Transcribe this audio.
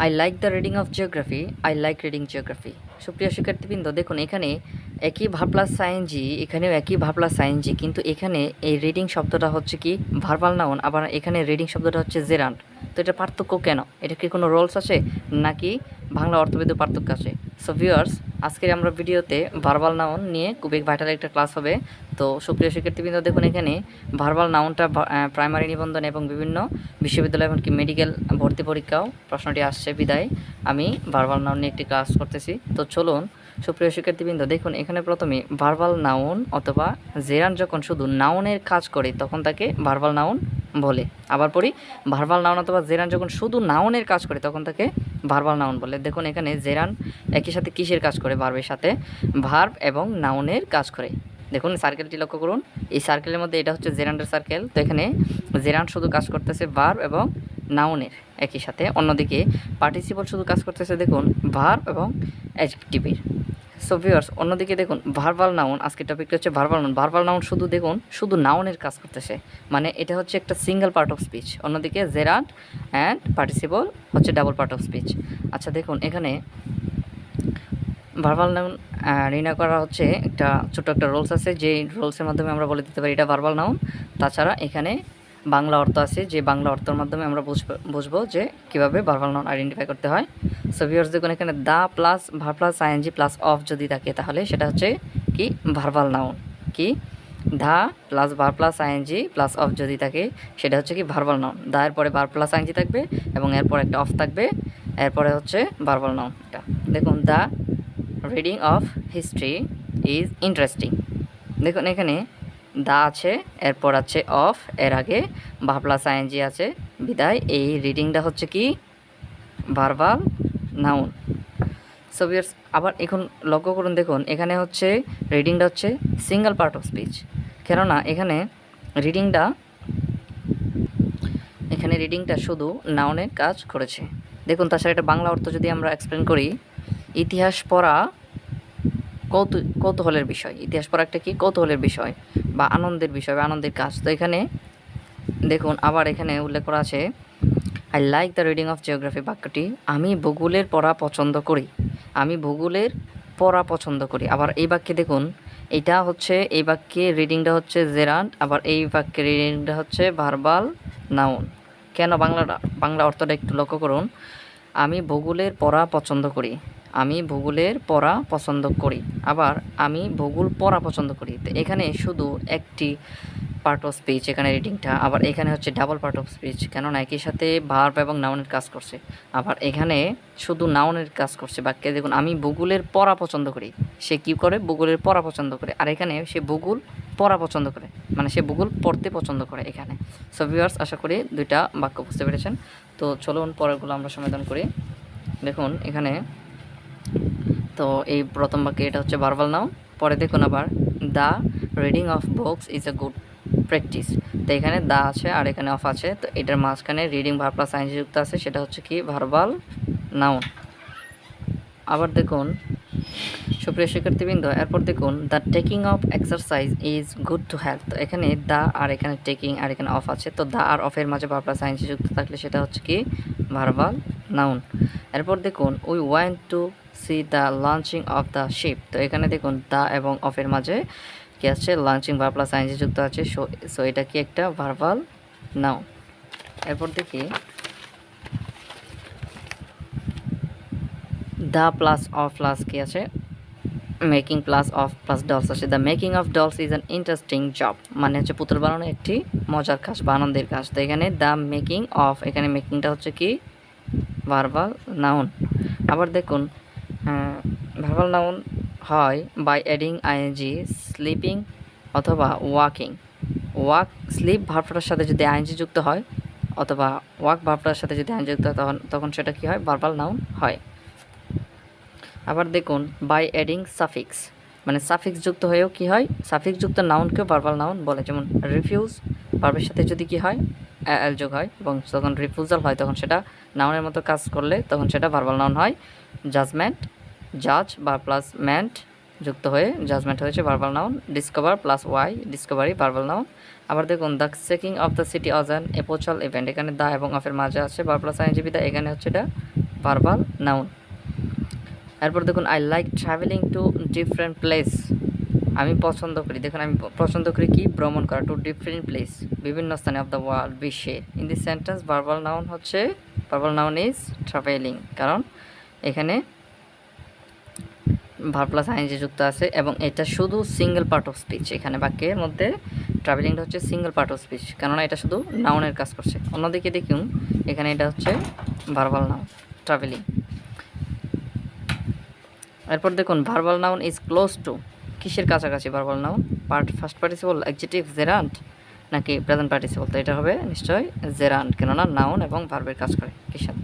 I like the reading of geography I like reading geography সুপ্রিয় শিক্ষার্থীবৃন্দ, দেখুন, এখানে একই ভাবলা সাইনজি, এখানেও একই ভাবলা সাইনজি, কিন্তু এখানে এই রিডিং শব্দটা হচ্ছে কি? ভার্বাল নাউন আবার এখানে রিডিং শব্দটা হচ্ছে জেরান্ড তো এটা পার্থক্য কেন? এটা কি কোনো রোলস আছে? নাকি বাংলা অর্থবেদ পার্থক্য আছে? সো ভিউয়ার্স আজকের আমরা ভিডিওতে ভার্বাল নাউন নিয়ে খুবই ভাইটাল একটা ক্লাস হবে। তো সুপ্রিয় শিক্ষার্থীবৃন্দ, দেখুন এখানে ভার্বাল নাউনটা প্রাইমারি নিবন্ধন এবং বিভিন্ন বিশ্ববিদ্যালয় এমনকি মেডিকেল ভর্তি পরীক্ষাও প্রশ্নটি আসছে বিদায়। আমি ভার্বাল নাউন নিয়ে একটি ক্লাস করতেছি। তো চলুন, সুপ্রিয় শিক্ষার্থীবৃন্দ, দেখুন এখানে প্রথমে ভার্বাল নাউন অথবা জেরান যখন শুধু নাউনের কাজ করে, তখন তাকে ভার্বাল নাউন বলে। আবার পড়ি ভার্বাল নাউন অথবা জেরান যখন শুধু নাউনের কাজ করে, তখন তাকে ভার্বাল নাউন বলে। দেখুন এখানে জেরান একই সাথে কিসের কাজ করে? ভার্বের সাথে। ভার্ব এবং নাউনের কাজ করে। দেখুন সার্কেলটি লক্ষ্য করুন। এই সার্কেলের মধ্যে এটা হচ্ছে জেরান্ডের সার্কেল তো এখানে জেরান শুধু কাজ করতেছে ভার্ব এবং নাউনের একই সাথে। অন্যদিকে পার্টিসিপল শুধু কাজ করতেছে, দেখুন ভার্ব এবং অ্যাডজেক্টিভের সো ভিউয়ার্স অন্যদিকে দেখুন ভার্বাল নাউন আজকের টপিকটা হচ্ছে ভার্বাল নাউন ভার্বাল নাউন শুধু দেখুন, শুধু নাউনের কাজ করতেছে। মানে এটা হচ্ছে একটা সিঙ্গেল পার্ট অফ স্পিচ অন্যদিকে জেরান্ড অ্যান্ড পার্টিসিপল হচ্ছে ডাবল পার্ট অফ স্পিচ আচ্ছা দেখুন, এখানে ভার্বাল নাউন নির্ণয় করা হচ্ছে একটা ছোট একটা রোলস আছে। যে রোলসের মাধ্যমে আমরা বলে দিতে পারি এটা ভার্বাল নাউন তাছাড়া এখানে বাংলা অর্থ আছে, যে বাংলা অর্থের মাধ্যমে আমরা বুঝব যে কীভাবে ভার্বাল নাউন আইডেন্টিফাই করতে হয়। সো ভিউয়ার্স দেখুন, এখানে the plus verb plus ING plus of যদি থাকে, তাহলে সেটা হচ্ছে কি? ভার্বাল নাউন কি? ধা plus verb plus ING plus of যদি থাকে, সেটা হচ্ছে কি? ভার্বাল নাউন দা এর পরে ভার প্লাস আইএনজি থাকবে এবং এরপর একটা অফ থাকবে, এরপরে হচ্ছে ভার্বাল নাউন এটা দেখুন the reading of history is interesting দেখুন, এখানে দা আছে, এরপর আছে অফ, এর আগে ভা প্লাস আইএনজি আছে, বিদায়। এই রিডিংটা হচ্ছে কি? Verbal, noun. সো বিয়ার্স আবার এখন লক্ষ্য করুন, দেখুন, এখানে হচ্ছে রিডিংটা হচ্ছে সিঙ্গেল পার্ট অফ স্পিচ। কেননা এখানে রিডিংটা এখানে রিডিংটা শুধু নাউনের কাজ করেছে। দেখুন, তাছাড়া এটা বাংলা অর্থ যদি আমরা এক্সপ্লেন করি, ইতিহাস পড়া কৌতু, কৌতূহলের বিষয়। ইতিহাস পড়া একটা কি? কৌতূহলের বিষয় বা আনন্দের বিষয় বা আনন্দের কাজ। তো এখানে দেখুন, আবার এখানে উল্লেখ করা আছে I like the reading of geography বাক্যটি, আমি ভূগোলের পড়া পছন্দ করি। আমি ভূগোলের পড়া পছন্দ করি। আবার এই বাক্যে দেখুন, এটা হচ্ছে, এই বাক্যে রিডিংটা হচ্ছে জেরান্ট আবার এই বাক্যে রিডিংটা হচ্ছে ভার্বাল নাউন কেন? বাংলাটা, বাংলা অর্থটা একটু লক্ষ্য করুন, আমি ভূগোলের পড়া পছন্দ করি। আমি ভূগোলের পড়া পছন্দ করি, আবার আমি ভূগোল পড়া পছন্দ করি। তো এখানে শুধু একটি পার্ট অফ স্পিচ এখানে রিডিংটা আবার এখানে হচ্ছে ডাবল পার্ট অফ স্পিচ কেননা একই সাথে ভার্ব এবং নাউনের কাজ করছে। আবার এখানে শুধু নাউনের কাজ করছে, বাক্যে দেখুন, আমি ভূগোলের পড়া পছন্দ করি, সে কী করে? ভূগোলের পড়া পছন্দ করে। আর এখানে সে ভূগোল পড়া পছন্দ করে মানে সে ভূগোল পড়তে পছন্দ করে এখানে। সো ভিউয়ার্স আশা করি দুইটা বাক্য বুঝতে পেরেছেন। তো চলুন পরেরগুলো আমরা সমাধান করি। দেখুন, এখানে তো এই প্রথম বাক্যে এটা হচ্ছে ভার্বাল নাউন পরে দেখুন আবার the reading of books is a good practice তো এখানে দা আছে আর এখানে অফ আছে, তো এটার মাঝখানে রিডিং ভার প্লাস আইনজি যুক্ত আছে, সেটা হচ্ছে কি? ভার্বাল নাউন আবার দেখুন, সুপ্রিয় শিক্ষার্থীবৃন্দ, এরপর দেখুন the taking of exercise is good to health তো এখানে দা আর এখানে টেকিং আর এখানে অফ আছে, তো দা আর অফের মাঝে ভার প্লাস আইনজি যুক্ত থাকলে সেটা হচ্ছে কি? ভার্বাল নাউন এরপর দেখুন we want to see the launching of the ship তো এখানে দেখুন দা এবং অফের মাঝে কি আছে লঞ্চিং ভার প্লাস আইনজি যুক্ত আছে। সো এটা কি একটা ভার্বাল নাও এরপর দেখি। দ্য প্লাস অফ প্লাস কি আছে? Making plus of plus dolls আছে। The making of dolls is an interesting job মানে হচ্ছে পুতুল বানানো একটি মজার কাজ বা আনন্দের কাজ। তো এখানে দ্য মেকিং অফ এখানে মেকিংটা হচ্ছে কি? ভার্বাল নাউন আবার দেখুন ভার্বাল নাউন হয় বাই অ্যাডিং আইএনজি স্লিপিং অথবা ওয়াকিং ওয়াক স্লিপ ভার্বটার সাথে যদি আইএনজি যুক্ত হয় অথবা ওয়াক ভার্বটার সাথে যদি আইএনজি যুক্ত হয় তখন তখন সেটা কী হয়? ভার্বাল নাউন হয়। আবার দেখুন বাই অ্যাডিং সাফিক্স মানে সাফিক্স যুক্ত হয়েও কি হয়? সাফিক্স যুক্ত নাউনকেও ভার্বাল নাউন বলে, যেমন রিফিউজ ভার্বের সাথে যদি কি হয় এল যোগ হয়, এবং যখন রিফিউজাল হয়, তখন সেটা নাউনের মতো কাজ করলে তখন সেটা ভার্বাল নাউন হয়। জাজমেন্ট জাজ বা প্লাস ম্যান্ট যুক্ত হয়ে জাজমেন্ট হয়েছে verbal noun discover plus Y discovery verbal noun আবার দেখুন the checking of the city is an epochal event এখানে দা এবং অফের মাঝে আছে বার প্লাস আইনজীবী দা এখানে হচ্ছে এটা ভার্বাল নাউন এরপর দেখুন I like travelling to different place আমি পছন্দ করি। দেখুন, আমি পছন্দ করি কি? ভ্রমণ করা টু ডিফারেন্ট প্লেস বিভিন্ন স্থানে অফ দ্য ওয়ার্ল্ড বিশ্বে। In this sentence verbal noun হচ্ছে ভার্বাল নাউন ইজ ট্রাভেলিং কারণ এখানে ভার প্লাস আইনজি যুক্ত আছে, এবং এটা শুধু সিঙ্গেল পার্ট অফ স্পিচ এখানে বাক্যের মধ্যে ট্রাভেলিংটা হচ্ছে সিঙ্গেল পার্ট অফ স্পিচ কেননা এটা শুধু নাউনের কাজ করছে। অন্যদিকে দেখুন, এখানে এটা হচ্ছে ভার্বাল নাউন ট্রাভেলিং এরপর দেখুন verbal noun is close to কিসের কাছাকাছি verbal noun part first participle adjective gerund নাকি প্রেজেন্ট পার্টিসিপল তো এটা হবে নিশ্চয়ই জেরান্ট কেননা নাউন এবং ভার্বের কাজ করে। কিসের?